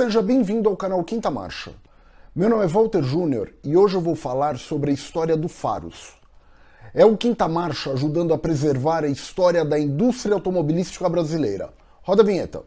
Seja bem-vindo ao canal Quinta Marcha. Meu nome é Walter Júnior e hoje eu vou falar sobre a história do Faros. É o Quinta Marcha ajudando a preservar a história da indústria automobilística brasileira. Roda a vinheta.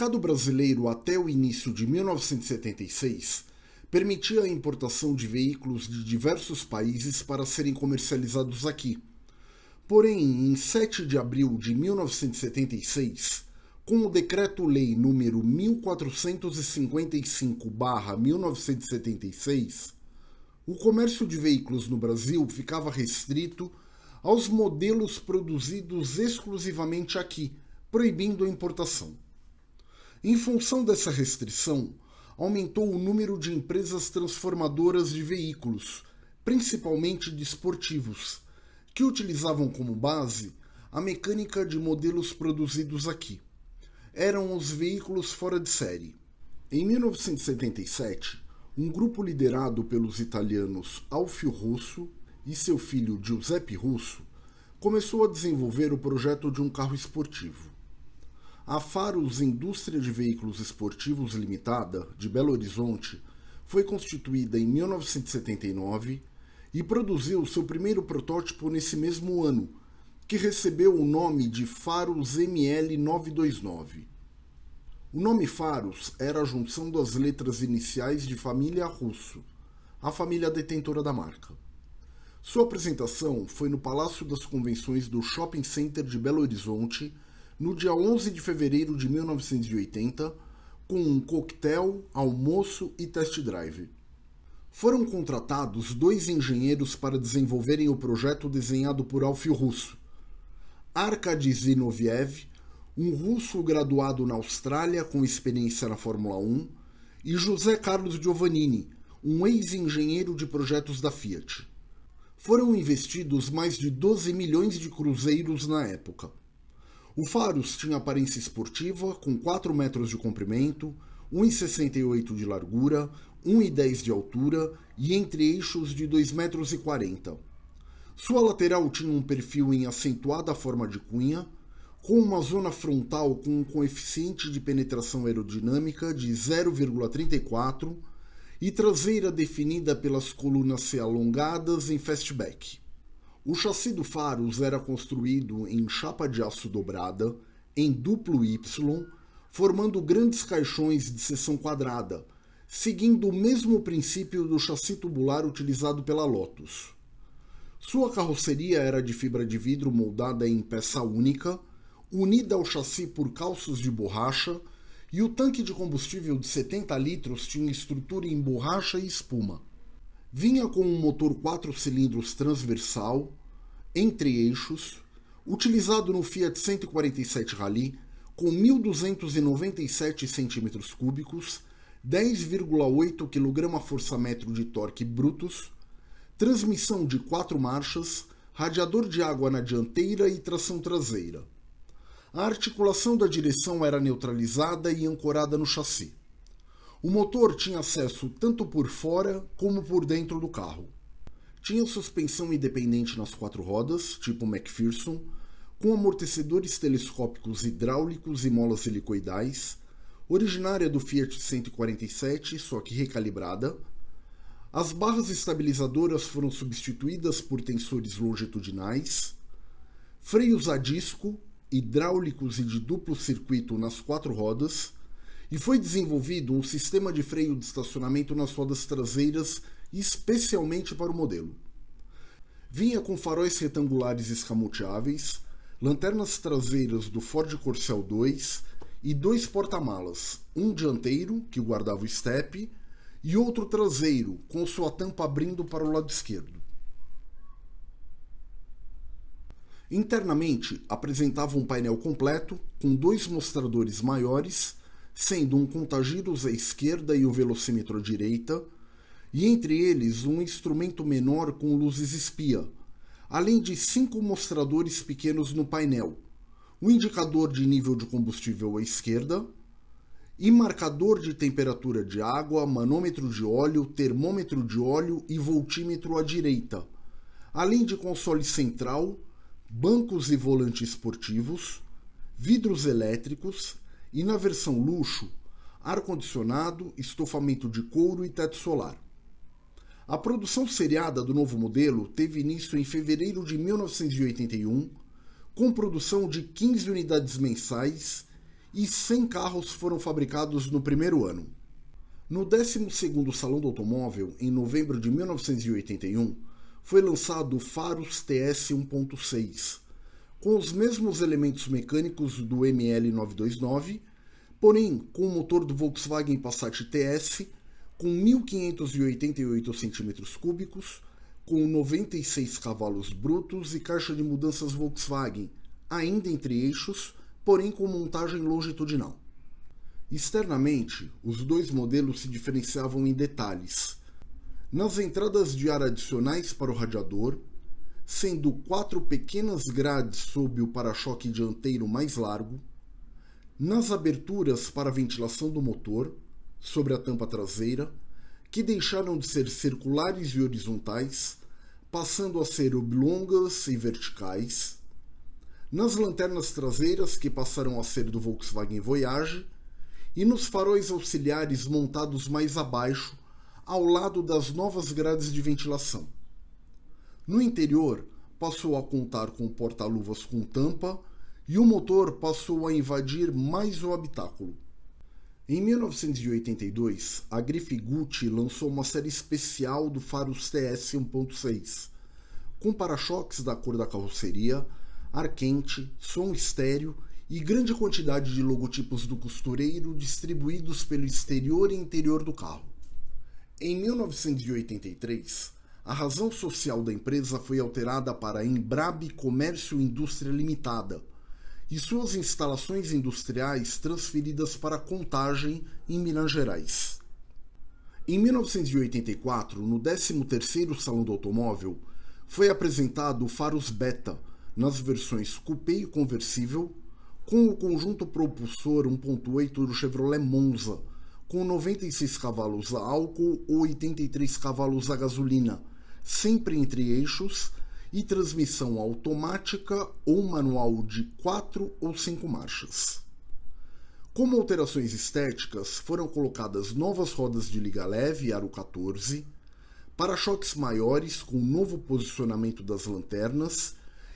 Mercado brasileiro até o início de 1976 permitia a importação de veículos de diversos países para serem comercializados aqui. Porém, em 7 de abril de 1976, com o Decreto-Lei número 1455/1976, o comércio de veículos no Brasil ficava restrito aos modelos produzidos exclusivamente aqui, proibindo a importação. Em função dessa restrição, aumentou o número de empresas transformadoras de veículos, principalmente de esportivos, que utilizavam como base a mecânica de modelos produzidos aqui. Eram os veículos fora de série. Em 1977, um grupo liderado pelos italianos Alfio Russo e seu filho Giuseppe Russo começou a desenvolver o projeto de um carro esportivo. A Faros Indústria de Veículos Esportivos Limitada, de Belo Horizonte, foi constituída em 1979 e produziu seu primeiro protótipo nesse mesmo ano, que recebeu o nome de Faros ML929. O nome Faros era a junção das letras iniciais de família Russo, a família detentora da marca. Sua apresentação foi no Palácio das Convenções do Shopping Center de Belo Horizonte, no dia 11 de fevereiro de 1980, com um coquetel, almoço e test drive. Foram contratados dois engenheiros para desenvolverem o projeto desenhado por Alfio Russo. Arkady Zinoviev, um russo graduado na Austrália com experiência na Fórmula 1, e José Carlos Giovannini, um ex-engenheiro de projetos da Fiat. Foram investidos mais de 12 milhões de cruzeiros na época. O Faros tinha aparência esportiva, com 4 metros de comprimento, 1,68 de largura, 1,10 de altura e entre eixos de 2,40 metros. Sua lateral tinha um perfil em acentuada forma de cunha, com uma zona frontal com um coeficiente de penetração aerodinâmica de 0,34 e traseira definida pelas colunas C alongadas em fastback. O chassi do Faros era construído em chapa de aço dobrada, em duplo Y, formando grandes caixões de seção quadrada, seguindo o mesmo princípio do chassi tubular utilizado pela Lotus. Sua carroceria era de fibra de vidro moldada em peça única, unida ao chassi por calços de borracha, e o tanque de combustível de 70 litros tinha estrutura em borracha e espuma. Vinha com um motor 4 cilindros transversal, entre eixos, utilizado no Fiat 147 Rally, com 1.297 cm3, 10,8 kgfm de torque brutos, transmissão de 4 marchas, radiador de água na dianteira e tração traseira. A articulação da direção era neutralizada e ancorada no chassi. O motor tinha acesso tanto por fora como por dentro do carro. Tinha suspensão independente nas quatro rodas, tipo McPherson, com amortecedores telescópicos hidráulicos e molas helicoidais, originária do Fiat 147, só que recalibrada. As barras estabilizadoras foram substituídas por tensores longitudinais, freios a disco, hidráulicos e de duplo circuito nas quatro rodas, e foi desenvolvido um sistema de freio de estacionamento nas rodas traseiras especialmente para o modelo. Vinha com faróis retangulares escamoteáveis, lanternas traseiras do Ford Corcel 2 e dois porta-malas, um dianteiro, que guardava o step, e outro traseiro, com sua tampa abrindo para o lado esquerdo. Internamente, apresentava um painel completo com dois mostradores maiores, sendo um contagiros à esquerda e o velocímetro à direita, e entre eles um instrumento menor com luzes espia, além de cinco mostradores pequenos no painel, um indicador de nível de combustível à esquerda, e marcador de temperatura de água, manômetro de óleo, termômetro de óleo e voltímetro à direita, além de console central, bancos e volantes esportivos, vidros elétricos e, na versão luxo, ar-condicionado, estofamento de couro e teto solar. A produção seriada do novo modelo teve início em fevereiro de 1981, com produção de 15 unidades mensais e 100 carros foram fabricados no primeiro ano. No 12º Salão do Automóvel, em novembro de 1981, foi lançado o Faros TS 1.6, com os mesmos elementos mecânicos do ML929, porém com o motor do Volkswagen Passat TS com 1.588 cm3, com 96 cavalos brutos e caixa de mudanças Volkswagen, ainda entre eixos, porém com montagem longitudinal. Externamente, os dois modelos se diferenciavam em detalhes. Nas entradas de ar adicionais para o radiador, sendo quatro pequenas grades sob o para-choque dianteiro mais largo, nas aberturas para ventilação do motor, sobre a tampa traseira, que deixaram de ser circulares e horizontais, passando a ser oblongas e verticais, nas lanternas traseiras que passaram a ser do Volkswagen Voyage e nos faróis auxiliares montados mais abaixo, ao lado das novas grades de ventilação. No interior, passou a contar com porta-luvas com tampa e o motor passou a invadir mais o habitáculo. Em 1982, a Grife Gucci lançou uma série especial do Faros TS 1.6, com para-choques da cor da carroceria, ar quente, som estéreo e grande quantidade de logotipos do costureiro distribuídos pelo exterior e interior do carro. Em 1983, a razão social da empresa foi alterada para Embrab Comércio Indústria Limitada e suas instalações industriais transferidas para Contagem, em Minas Gerais. Em 1984, no 13º Salão do Automóvel, foi apresentado o Faros Beta, nas versões coupé e conversível, com o conjunto propulsor 1.8 do Chevrolet Monza, com 96 cavalos a álcool ou 83 cavalos a gasolina, sempre entre eixos, e transmissão automática ou manual de 4 ou 5 marchas. Como alterações estéticas, foram colocadas novas rodas de liga leve aro 14, para-choques maiores com novo posicionamento das lanternas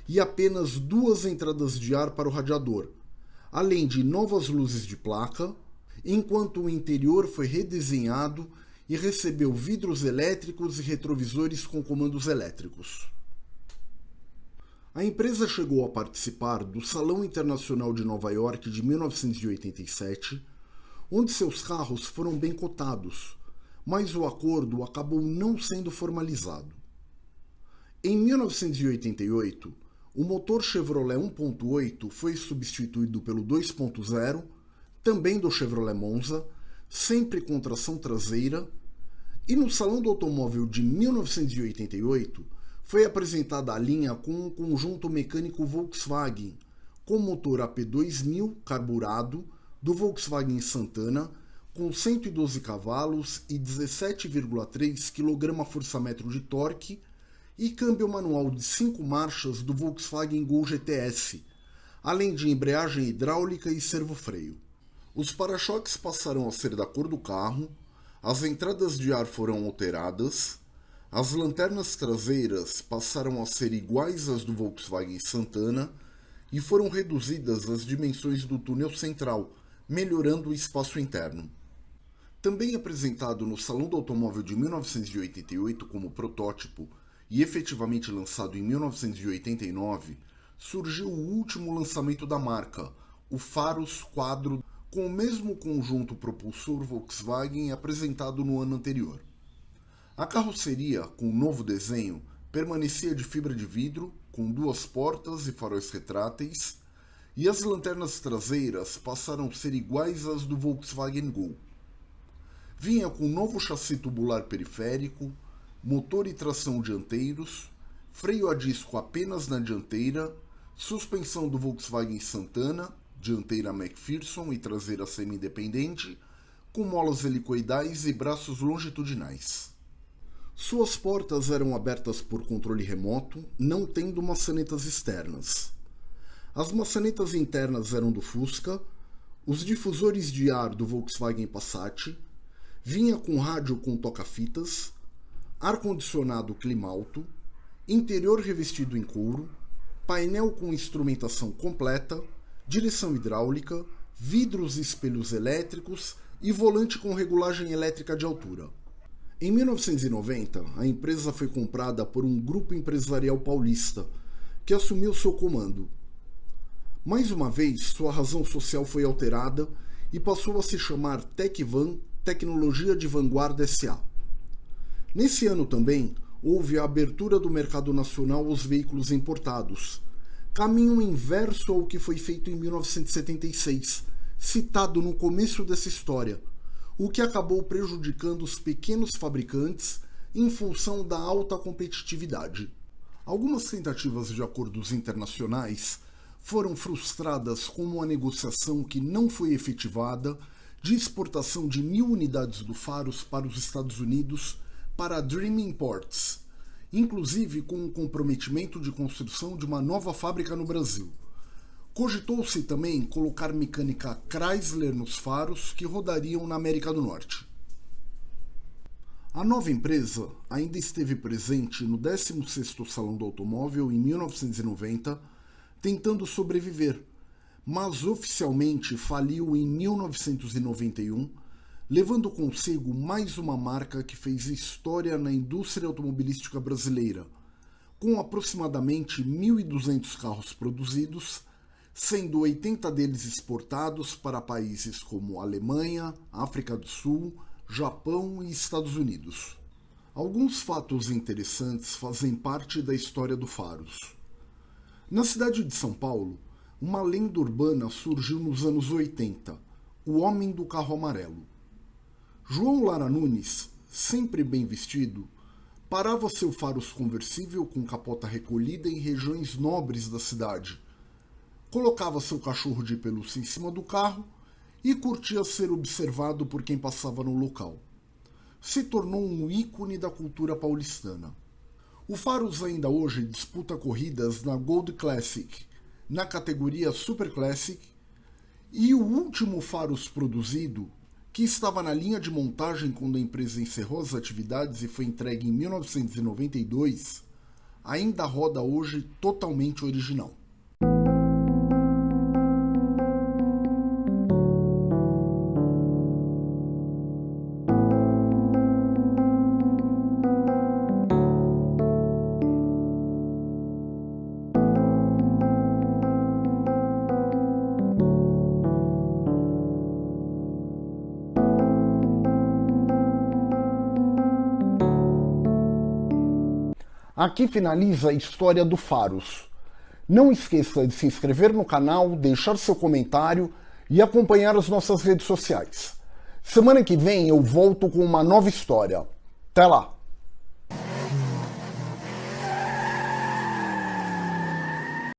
e apenas duas entradas de ar para o radiador, além de novas luzes de placa, enquanto o interior foi redesenhado e recebeu vidros elétricos e retrovisores com comandos elétricos. A empresa chegou a participar do Salão Internacional de Nova York de 1987, onde seus carros foram bem cotados, mas o acordo acabou não sendo formalizado. Em 1988, o motor Chevrolet 1.8 foi substituído pelo 2.0, também do Chevrolet Monza, sempre com tração traseira, e no Salão do Automóvel de 1988 foi apresentada a linha com um conjunto mecânico Volkswagen, com motor AP2000 carburado do Volkswagen Santana, com 112 cavalos e 17,3 kgfm de torque e câmbio manual de 5 marchas do Volkswagen Gol GTS, além de embreagem hidráulica e servofreio. Os para-choques passaram a ser da cor do carro, as entradas de ar foram alteradas, as lanternas traseiras passaram a ser iguais às do Volkswagen Santana e foram reduzidas as dimensões do túnel central, melhorando o espaço interno. Também apresentado no Salão do Automóvel de 1988 como protótipo e efetivamente lançado em 1989, surgiu o último lançamento da marca, o Faros Quadro, com o mesmo conjunto propulsor Volkswagen apresentado no ano anterior. A carroceria, com o novo desenho, permanecia de fibra de vidro, com duas portas e faróis retráteis, e as lanternas traseiras passaram a ser iguais às do Volkswagen Gol. Vinha com novo chassi tubular periférico, motor e tração dianteiros, freio a disco apenas na dianteira, suspensão do Volkswagen Santana, dianteira McPherson e traseira semi-independente, com molas helicoidais e braços longitudinais. Suas portas eram abertas por controle remoto, não tendo maçanetas externas. As maçanetas internas eram do Fusca, os difusores de ar do Volkswagen Passat, vinha com rádio com toca-fitas, ar-condicionado clima alto, interior revestido em couro, painel com instrumentação completa, direção hidráulica, vidros e espelhos elétricos e volante com regulagem elétrica de altura. Em 1990, a empresa foi comprada por um grupo empresarial paulista, que assumiu seu comando. Mais uma vez, sua razão social foi alterada e passou a se chamar Tecvan Tecnologia de Vanguarda SA. Nesse ano também, houve a abertura do mercado nacional aos veículos importados, caminho inverso ao que foi feito em 1976, citado no começo dessa história, o que acabou prejudicando os pequenos fabricantes em função da alta competitividade. Algumas tentativas de acordos internacionais foram frustradas com uma negociação que não foi efetivada de exportação de mil unidades do Faros para os Estados Unidos para a Dream Imports, inclusive com o comprometimento de construção de uma nova fábrica no Brasil. Cogitou-se também colocar mecânica Chrysler nos faros que rodariam na América do Norte. A nova empresa ainda esteve presente no 16º Salão do Automóvel em 1990, tentando sobreviver, mas oficialmente faliu em 1991, levando consigo mais uma marca que fez história na indústria automobilística brasileira, com aproximadamente 1.200 carros produzidos sendo 80 deles exportados para países como Alemanha, África do Sul, Japão e Estados Unidos. Alguns fatos interessantes fazem parte da história do Faros. Na cidade de São Paulo, uma lenda urbana surgiu nos anos 80, o Homem do Carro Amarelo. João Lara Nunes, sempre bem vestido, parava seu Faros conversível com capota recolhida em regiões nobres da cidade, colocava seu cachorro de pelúcia em cima do carro e curtia ser observado por quem passava no local. Se tornou um ícone da cultura paulistana. O Faros ainda hoje disputa corridas na Gold Classic, na categoria Super Classic, e o último Faros produzido, que estava na linha de montagem quando a empresa encerrou as atividades e foi entregue em 1992, ainda roda hoje totalmente original. Aqui finaliza a história do Faros. Não esqueça de se inscrever no canal, deixar seu comentário e acompanhar as nossas redes sociais. Semana que vem eu volto com uma nova história. Até lá!